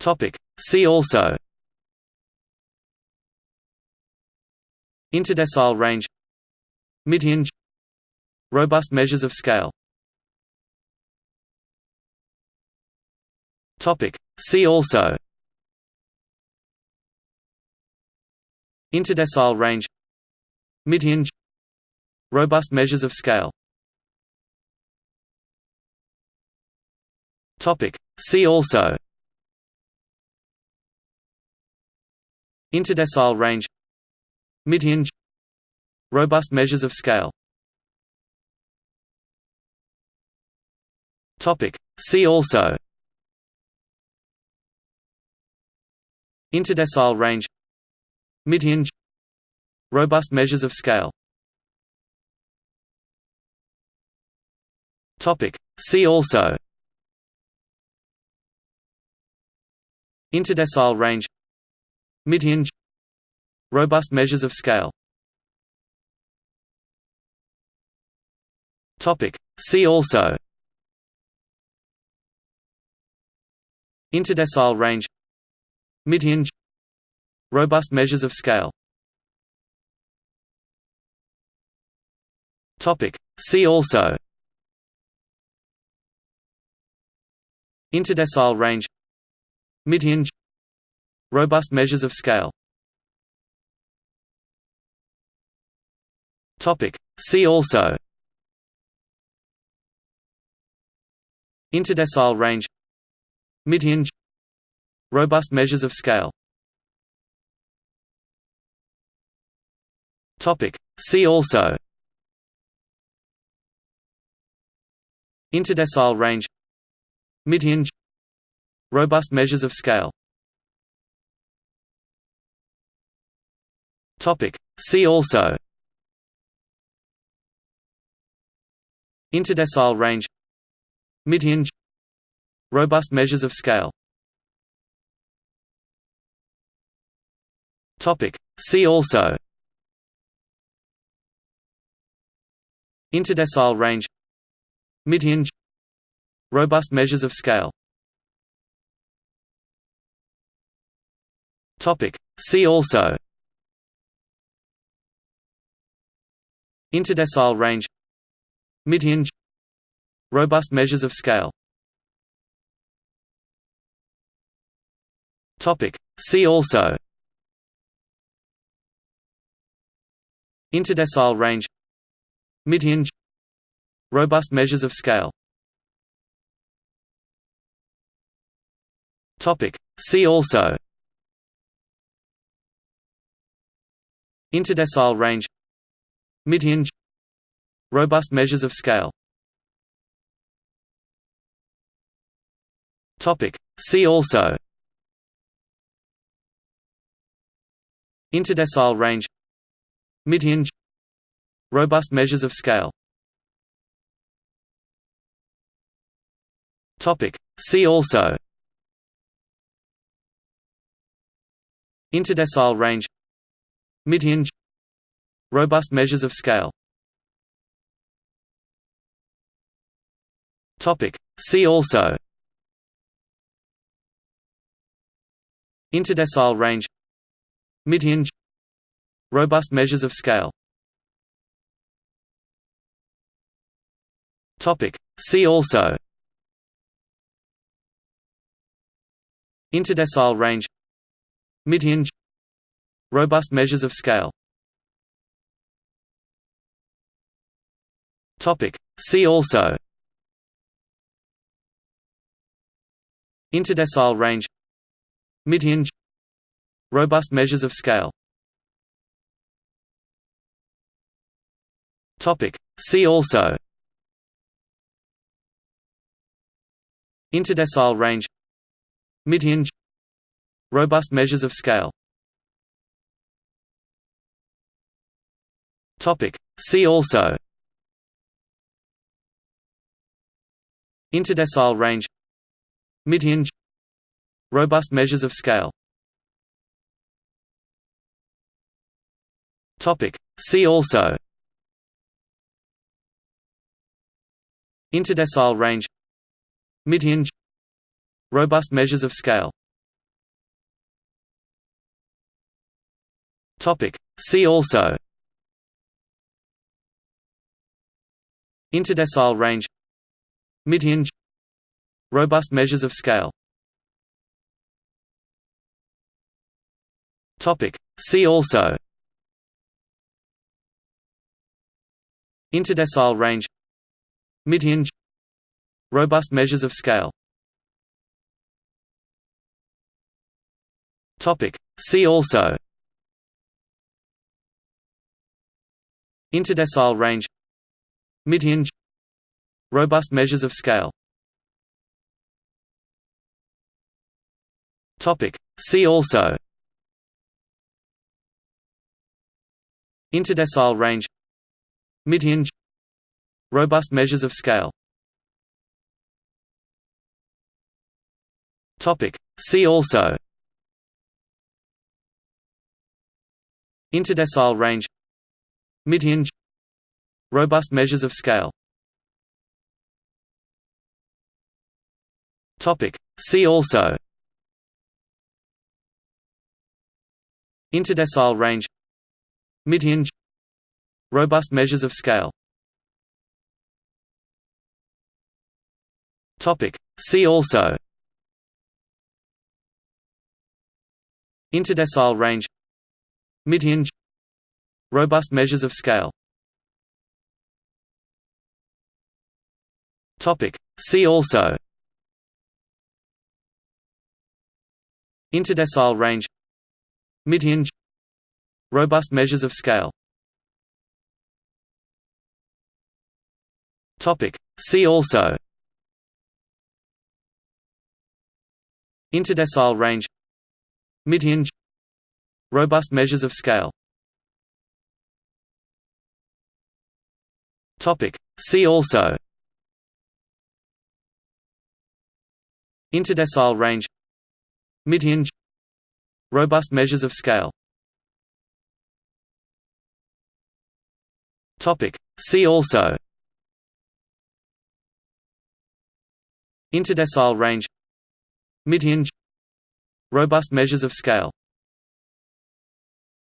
Topic. See also. Interdecile range. Midhinge. Robust measures of scale. Topic. See also. Interdecile range. Midhinge. Robust measures of scale. Topic. See also Interdecile range. Midhinge. Robust measures of scale. Topic. See also. Interdecile range. Midhinge. Robust measures of scale. Topic. See also. Interdecile range Midhinge Robust measures of scale. Topic. See also. Interdecile range. Midhinge. Robust measures of scale. Topic. See also. Interdecile range. Midhinge Robust measures of scale. Topic. See also. Interdecile range. Midhinge. Robust measures of scale. Topic. See also. Interdecile range. Midhinge. Robust measures of scale Topic. See also. Interdecile range. Midhinge. Robust measures of scale. Topic. See also. Interdecile range. Midhinge. Robust measures of scale. Topic. See also Interdecile range. Midhinge. Robust measures of scale. Topic. See also. Interdecile range. Midhinge. Robust measures of scale. Topic. See also. Interdecile range Midhinge Robust measures of scale. Topic. See also. Interdecile range. Midhinge Robust measures of scale. Topic. See also. Interdecile range. Midhinge Robust measures of scale. Topic. See also. Interdecile range. Midhinge. Robust measures of scale. Topic. See also. Interdecile range. Midhinge. Robust measures of scale Topic. See also. Interdecile range. Midhinge. Robust measures of scale. Topic. See also. Interdecile range. Midhinge. Robust measures of scale. Topic. See also Interdecile range. Midhinge. Robust measures of scale. See also. Interdecile range. Midhinge. Robust measures of scale. See also. Interdecile range. Midhinge Robust measures of scale. Topic. See also. Interdecile range. Midhinge Robust measures of scale. Topic. See also. Interdecile range. Midhinge Robust measures of scale. Topic. See also. Interdecile range. Midhinge. Robust measures of scale. Topic. See also. Interdecile range. Midhinge. Robust measures of scale Topic. See also. Interdecile range. Midhinge. Robust measures of scale. Topic. See also. Interdecile range. Midhinge. Robust measures of scale. Topic. See also Interdecile range. Midhinge. Robust measures of scale. Topic. See also. Interdecile range. Midhinge. Robust measures of scale. Topic. See also. Interdecile range Midhinge Robust measures of scale. See also. Interdecile range. Midhinge Robust measures of scale